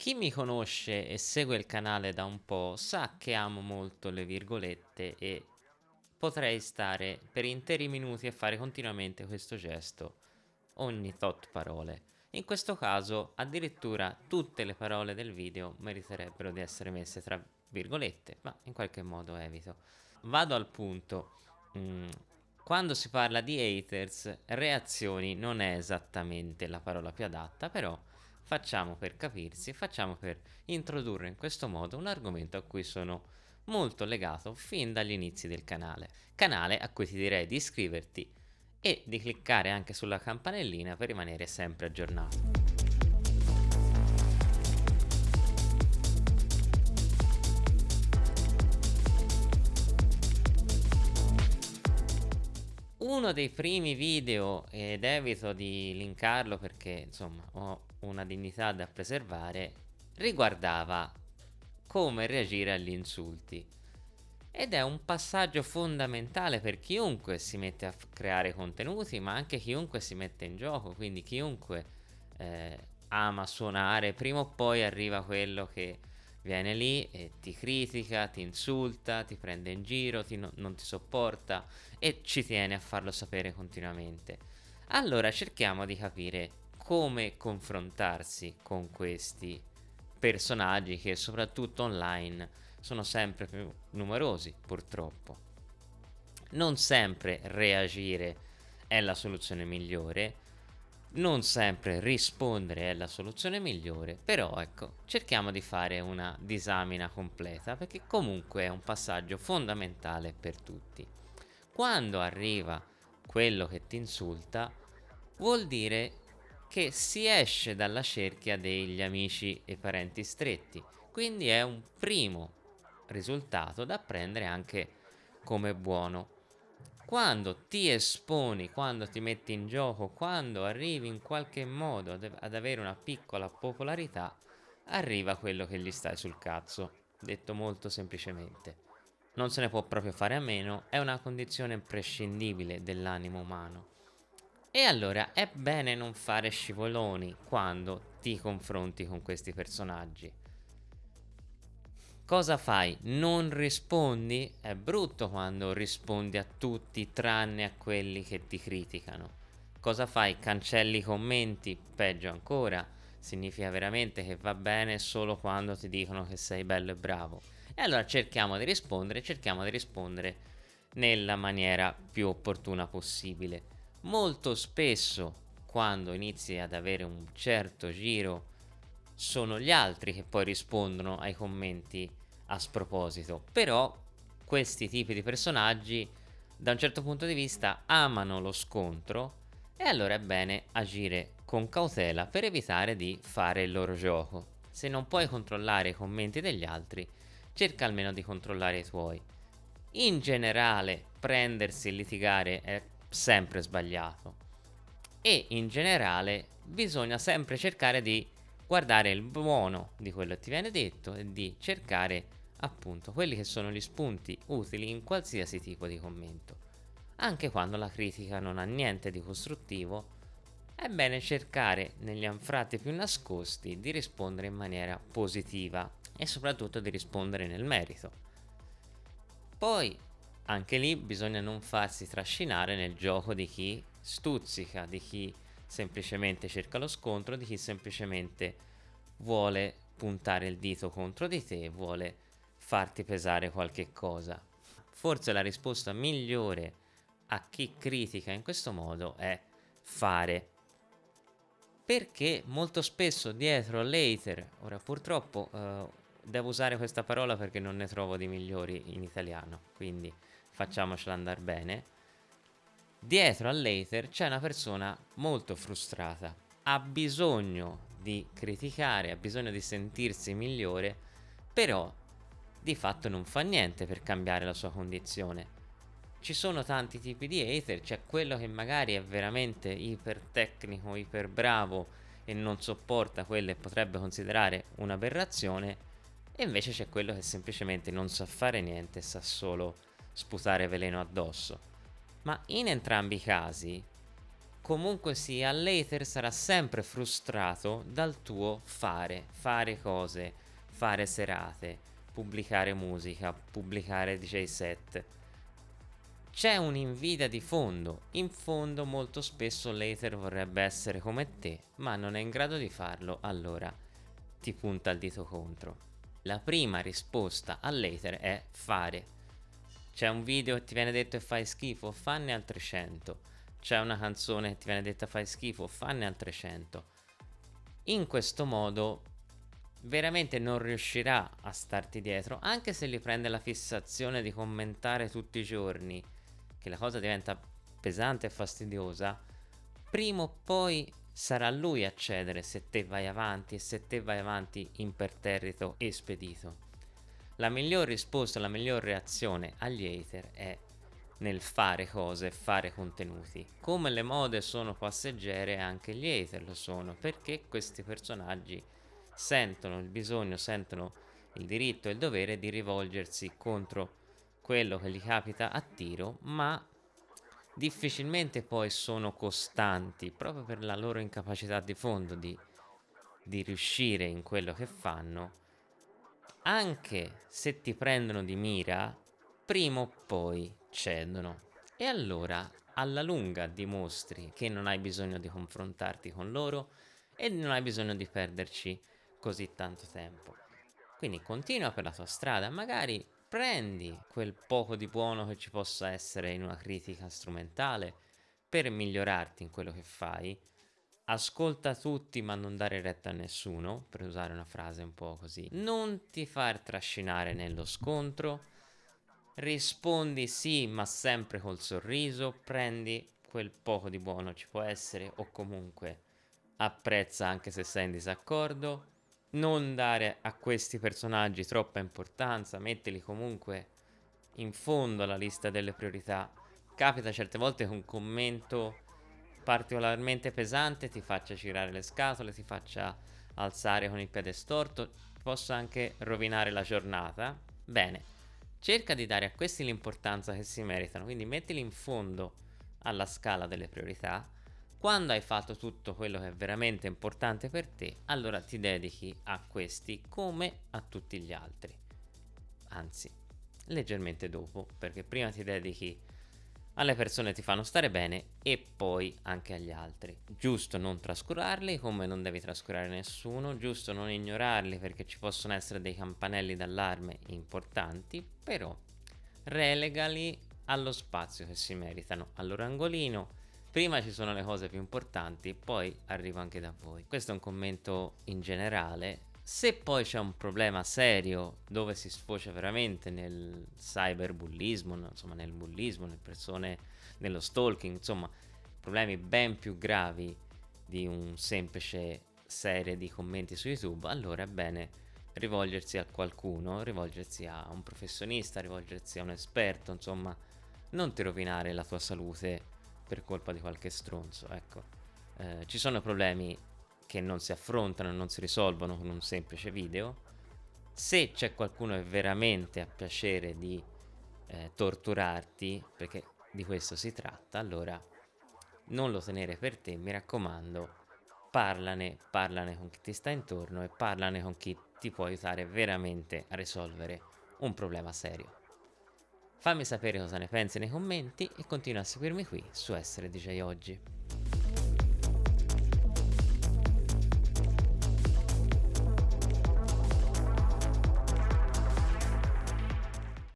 Chi mi conosce e segue il canale da un po' sa che amo molto le virgolette e potrei stare per interi minuti a fare continuamente questo gesto ogni tot parole. In questo caso addirittura tutte le parole del video meriterebbero di essere messe tra virgolette, ma in qualche modo evito. Vado al punto. Mm, quando si parla di haters, reazioni non è esattamente la parola più adatta, però facciamo per capirsi, facciamo per introdurre in questo modo un argomento a cui sono molto legato fin dagli inizi del canale. Canale a cui ti direi di iscriverti e di cliccare anche sulla campanellina per rimanere sempre aggiornato. Uno dei primi video, ed evito di linkarlo perché insomma ho una dignità da preservare, riguardava come reagire agli insulti. Ed è un passaggio fondamentale per chiunque si mette a creare contenuti, ma anche chiunque si mette in gioco, quindi chiunque eh, ama suonare, prima o poi arriva quello che viene lì e ti critica, ti insulta, ti prende in giro, ti no non ti sopporta e ci tiene a farlo sapere continuamente. Allora cerchiamo di capire come confrontarsi con questi personaggi che soprattutto online sono sempre più numerosi purtroppo. Non sempre reagire è la soluzione migliore, non sempre rispondere è la soluzione migliore, però ecco, cerchiamo di fare una disamina completa perché comunque è un passaggio fondamentale per tutti. Quando arriva quello che ti insulta, vuol dire che si esce dalla cerchia degli amici e parenti stretti, quindi è un primo risultato da prendere anche come buono. Quando ti esponi, quando ti metti in gioco, quando arrivi in qualche modo ad avere una piccola popolarità, arriva quello che gli stai sul cazzo, detto molto semplicemente. Non se ne può proprio fare a meno, è una condizione imprescindibile dell'animo umano. E allora è bene non fare scivoloni quando ti confronti con questi personaggi. Cosa fai? Non rispondi? È brutto quando rispondi a tutti tranne a quelli che ti criticano. Cosa fai? Cancelli i commenti? Peggio ancora. Significa veramente che va bene solo quando ti dicono che sei bello e bravo. E allora cerchiamo di rispondere, cerchiamo di rispondere nella maniera più opportuna possibile molto spesso quando inizi ad avere un certo giro sono gli altri che poi rispondono ai commenti a sproposito. Però questi tipi di personaggi da un certo punto di vista amano lo scontro e allora è bene agire con cautela per evitare di fare il loro gioco. Se non puoi controllare i commenti degli altri cerca almeno di controllare i tuoi. In generale prendersi e litigare è sempre sbagliato. E in generale bisogna sempre cercare di guardare il buono di quello che ti viene detto e di cercare appunto quelli che sono gli spunti utili in qualsiasi tipo di commento. Anche quando la critica non ha niente di costruttivo è bene cercare negli anfratti più nascosti di rispondere in maniera positiva e soprattutto di rispondere nel merito. Poi anche lì bisogna non farsi trascinare nel gioco di chi stuzzica, di chi semplicemente cerca lo scontro, di chi semplicemente vuole puntare il dito contro di te, vuole farti pesare qualche cosa. Forse la risposta migliore a chi critica in questo modo è fare. Perché molto spesso dietro l'hater, ora purtroppo eh, devo usare questa parola perché non ne trovo di migliori in italiano, quindi facciamocela andare bene, dietro all'hater c'è una persona molto frustrata, ha bisogno di criticare, ha bisogno di sentirsi migliore, però di fatto non fa niente per cambiare la sua condizione. Ci sono tanti tipi di hater, c'è quello che magari è veramente iper tecnico, iper bravo e non sopporta quello e potrebbe considerare un'aberrazione, e invece c'è quello che semplicemente non sa fare niente, sa solo sputare veleno addosso. Ma in entrambi i casi comunque sia l'hater sarà sempre frustrato dal tuo fare, fare cose, fare serate, pubblicare musica, pubblicare DJ set. C'è un'invidia di fondo, in fondo molto spesso l'hater vorrebbe essere come te, ma non è in grado di farlo, allora ti punta il dito contro. La prima risposta all'hater è fare. C'è un video che ti viene detto e fai schifo, fanne altre 100 c'è una canzone che ti viene detta fai schifo, fanne altre 100. In questo modo veramente non riuscirà a starti dietro, anche se gli prende la fissazione di commentare tutti i giorni, che la cosa diventa pesante e fastidiosa, prima o poi sarà lui a cedere se te vai avanti e se te vai avanti imperterrito e spedito. La miglior risposta, la miglior reazione agli hater è nel fare cose, fare contenuti. Come le mode sono passeggere, anche gli hater lo sono, perché questi personaggi sentono il bisogno, sentono il diritto e il dovere di rivolgersi contro quello che gli capita a tiro, ma difficilmente poi sono costanti, proprio per la loro incapacità di fondo di, di riuscire in quello che fanno. Anche se ti prendono di mira, prima o poi cedono. E allora alla lunga dimostri che non hai bisogno di confrontarti con loro e non hai bisogno di perderci così tanto tempo. Quindi continua per la tua strada, magari prendi quel poco di buono che ci possa essere in una critica strumentale per migliorarti in quello che fai. Ascolta tutti ma non dare retta a nessuno, per usare una frase un po' così. Non ti far trascinare nello scontro, rispondi sì ma sempre col sorriso, prendi quel poco di buono ci può essere o comunque apprezza anche se sei in disaccordo, non dare a questi personaggi troppa importanza, mettili comunque in fondo alla lista delle priorità. Capita certe volte che un commento particolarmente pesante ti faccia girare le scatole, ti faccia alzare con il piede storto, possa anche rovinare la giornata. Bene, cerca di dare a questi l'importanza che si meritano, quindi mettili in fondo alla scala delle priorità. Quando hai fatto tutto quello che è veramente importante per te, allora ti dedichi a questi come a tutti gli altri. Anzi, leggermente dopo, perché prima ti dedichi alle persone ti fanno stare bene e poi anche agli altri. Giusto non trascurarli come non devi trascurare nessuno, giusto non ignorarli perché ci possono essere dei campanelli d'allarme importanti, però relegali allo spazio che si meritano, al loro angolino. Prima ci sono le cose più importanti, poi arrivo anche da voi. Questo è un commento in generale se poi c'è un problema serio dove si sfocia veramente nel cyberbullismo, insomma nel bullismo, nelle persone, nello stalking, insomma problemi ben più gravi di un semplice serie di commenti su YouTube, allora è bene rivolgersi a qualcuno, rivolgersi a un professionista, rivolgersi a un esperto, insomma, non ti rovinare la tua salute per colpa di qualche stronzo, ecco. Eh, ci sono problemi che non si affrontano, non si risolvono con un semplice video. Se c'è qualcuno che veramente ha piacere di eh, torturarti, perché di questo si tratta, allora non lo tenere per te, mi raccomando, parlane, parlane con chi ti sta intorno e parlane con chi ti può aiutare veramente a risolvere un problema serio. Fammi sapere cosa ne pensi nei commenti e continua a seguirmi qui su Essere DJ Oggi.